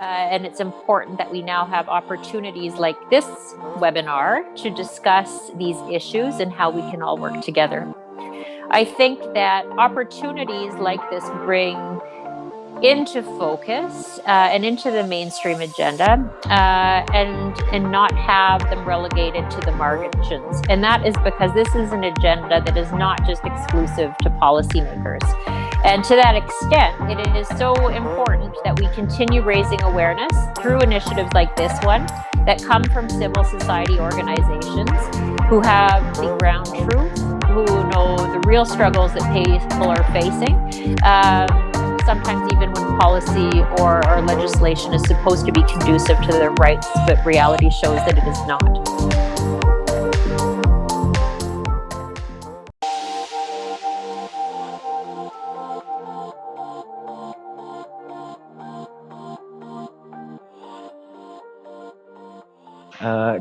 Uh, and it's important that we now have opportunities like this webinar to discuss these issues and how we can all work together. I think that opportunities like this bring into focus uh, and into the mainstream agenda uh, and and not have them relegated to the margins and that is because this is an agenda that is not just exclusive to policymakers and to that extent it is so important that we continue raising awareness through initiatives like this one that come from civil society organizations who have the ground truth who know the real struggles that people are facing um, sometimes even when policy or, or legislation is supposed to be conducive to their rights, but reality shows that it is not.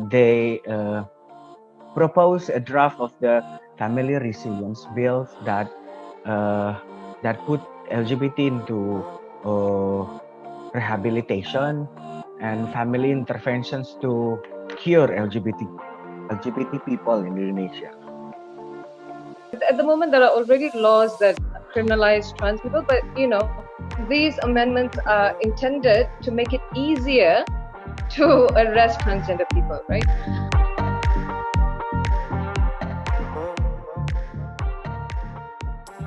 They uh, propose a draft of the family resilience bill that uh, that put LGBT into uh, rehabilitation and family interventions to cure LGBT LGBT people in Indonesia. At the moment, there are already laws that criminalize trans people, but you know, these amendments are intended to make it easier to arrest transgender people, right?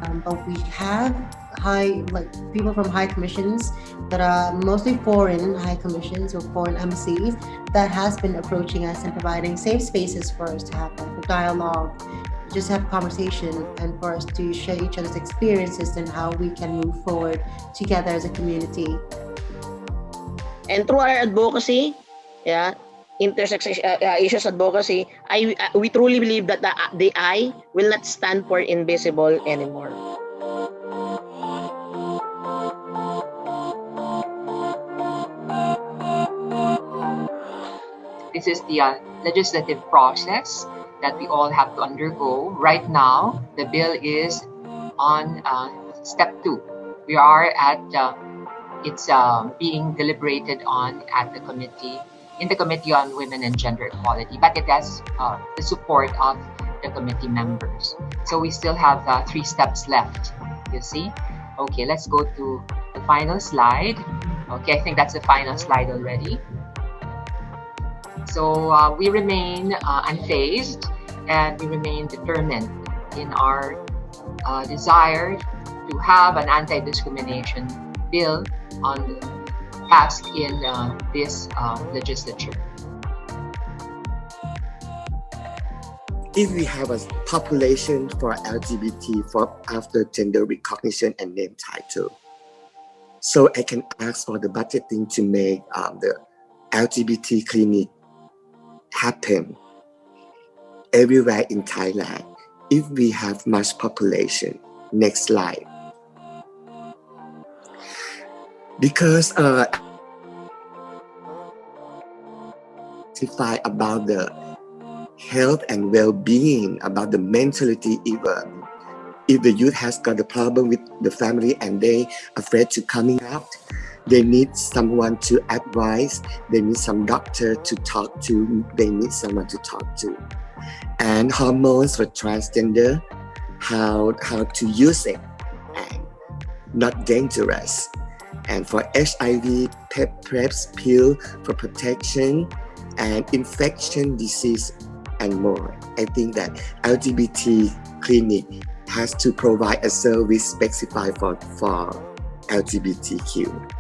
Um, but we have high like people from high commissions that are mostly foreign high commissions or foreign embassies that has been approaching us and providing safe spaces for us to have like dialogue just have conversation and for us to share each other's experiences and how we can move forward together as a community and through our advocacy yeah intersex uh, uh, issues advocacy i uh, we truly believe that the, the i will not stand for invisible anymore This is the uh, legislative process that we all have to undergo. Right now, the bill is on uh, step two. We are at uh, it's uh, being deliberated on at the committee in the committee on women and gender equality, but it has uh, the support of the committee members. So we still have uh, three steps left. You see? Okay, let's go to the final slide. Okay, I think that's the final slide already. So uh, we remain uh, unfazed and we remain determined in our uh, desire to have an anti-discrimination bill on passed in uh, this uh, legislature. If we have a population for LGBT for after gender recognition and name title, so I can ask for the budgeting to make um, the LGBT clinic happen everywhere in Thailand if we have much population. Next slide. Because uh, about the health and well-being, about the mentality even. If the youth has got a problem with the family and they afraid to coming out, they need someone to advise, they need some doctor to talk to, they need someone to talk to. And hormones for transgender, how, how to use it and not dangerous. And for HIV, PrEPs pill for protection and infection disease and more. I think that LGBT clinic has to provide a service specified for, for LGBTQ.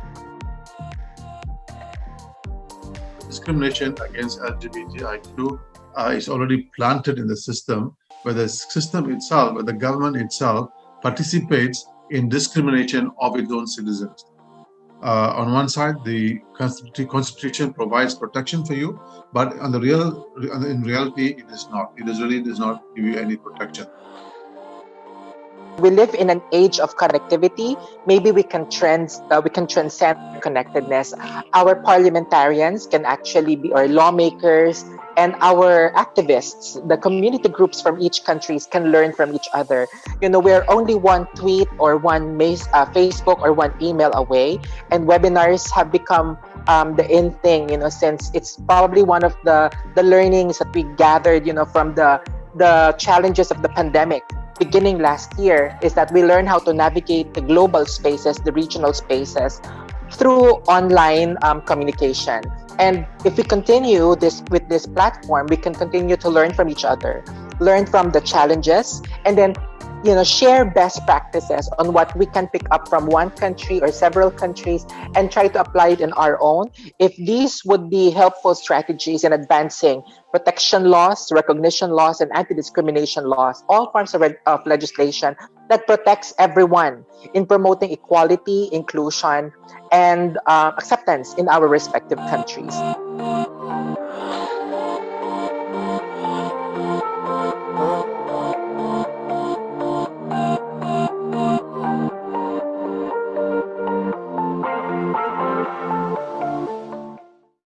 discrimination against LGBTIQ uh, is already planted in the system, where the system itself, where the government itself participates in discrimination of its own citizens. Uh, on one side, the constitution provides protection for you, but on the real, in reality, it is not. It is really does not give you any protection we live in an age of connectivity. Maybe we can trans uh, we can transcend connectedness. Our parliamentarians can actually be, or lawmakers and our activists, the community groups from each countries can learn from each other. You know, we're only one tweet or one uh, Facebook or one email away, and webinars have become um, the in thing. You know, since it's probably one of the the learnings that we gathered. You know, from the the challenges of the pandemic beginning last year is that we learn how to navigate the global spaces, the regional spaces through online um, communication. And if we continue this with this platform, we can continue to learn from each other, learn from the challenges, and then you know share best practices on what we can pick up from one country or several countries and try to apply it in our own. If these would be helpful strategies in advancing protection laws recognition laws and anti-discrimination laws all forms of, of legislation that protects everyone in promoting equality inclusion and uh, acceptance in our respective countries